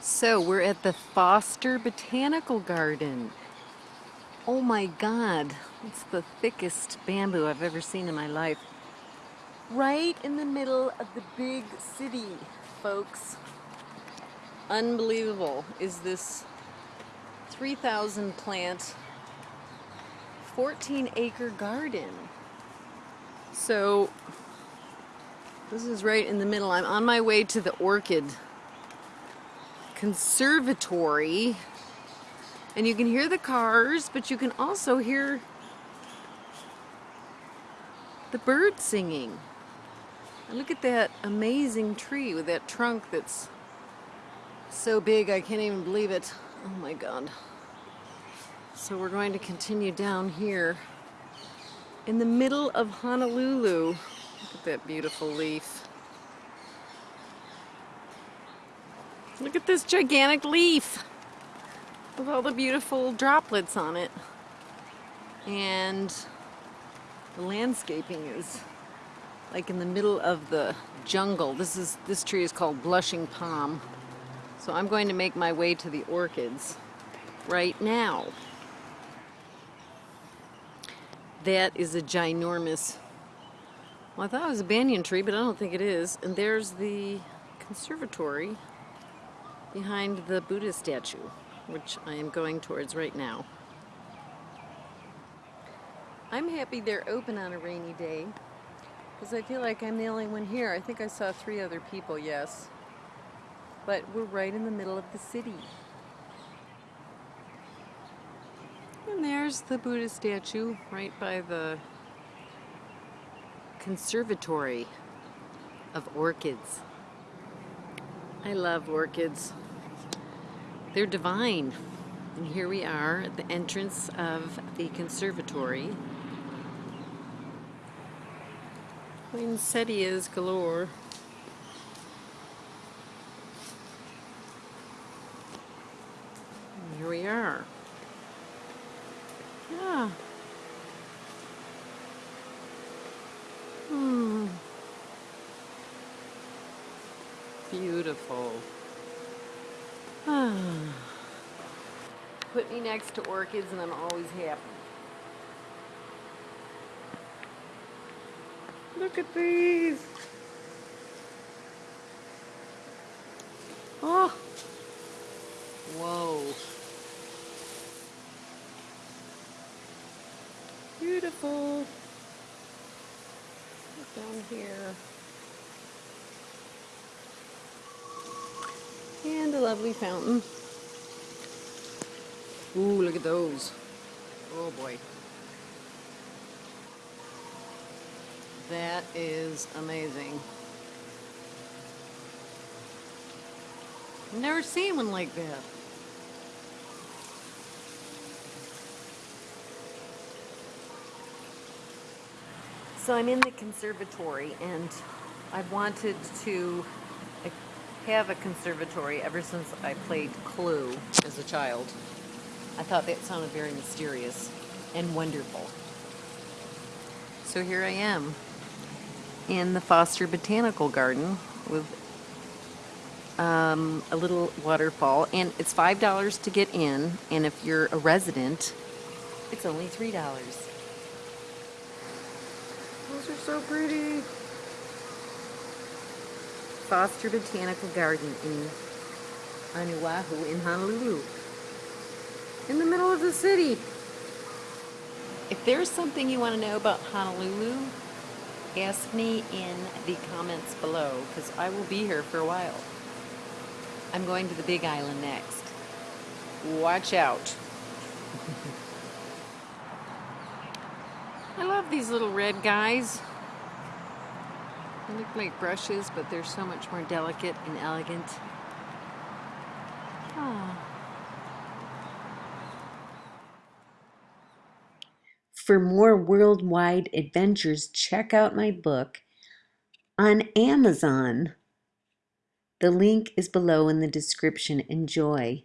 So we're at the Foster Botanical Garden. Oh my God, it's the thickest bamboo I've ever seen in my life. Right in the middle of the big city, folks. Unbelievable is this 3,000 plant, 14 acre garden. So this is right in the middle. I'm on my way to the orchid conservatory. And you can hear the cars but you can also hear the birds singing. And look at that amazing tree with that trunk that's so big I can't even believe it. Oh my god. So we're going to continue down here in the middle of Honolulu. Look at that beautiful leaf Look at this gigantic leaf with all the beautiful droplets on it. And the landscaping is like in the middle of the jungle. This is this tree is called blushing palm. So I'm going to make my way to the orchids right now. That is a ginormous, well I thought it was a banyan tree, but I don't think it is. And there's the conservatory behind the Buddha statue, which I am going towards right now. I'm happy they're open on a rainy day because I feel like I'm the only one here. I think I saw three other people, yes. But we're right in the middle of the city. And there's the Buddha statue right by the conservatory of orchids. I love orchids. They're divine. And here we are at the entrance of the conservatory. Poinsettias galore. And here we are. Yeah. Beautiful. Put me next to orchids and I'm always happy. Look at these. Oh. Whoa. Beautiful. Down here. And a lovely fountain. Ooh, look at those. Oh boy. That is amazing. Never seen one like that. So I'm in the conservatory and I've wanted to have a conservatory ever since I played Clue as a child. I thought that sounded very mysterious and wonderful. So here I am in the Foster Botanical Garden with um, a little waterfall and it's five dollars to get in and if you're a resident it's only three dollars those are so pretty Foster Botanical Garden in Oahu in Honolulu. In the middle of the city. If there's something you want to know about Honolulu, ask me in the comments below because I will be here for a while. I'm going to the Big Island next. Watch out. I love these little red guys. They look like brushes, but they're so much more delicate and elegant. For more worldwide adventures, check out my book on Amazon. The link is below in the description. Enjoy.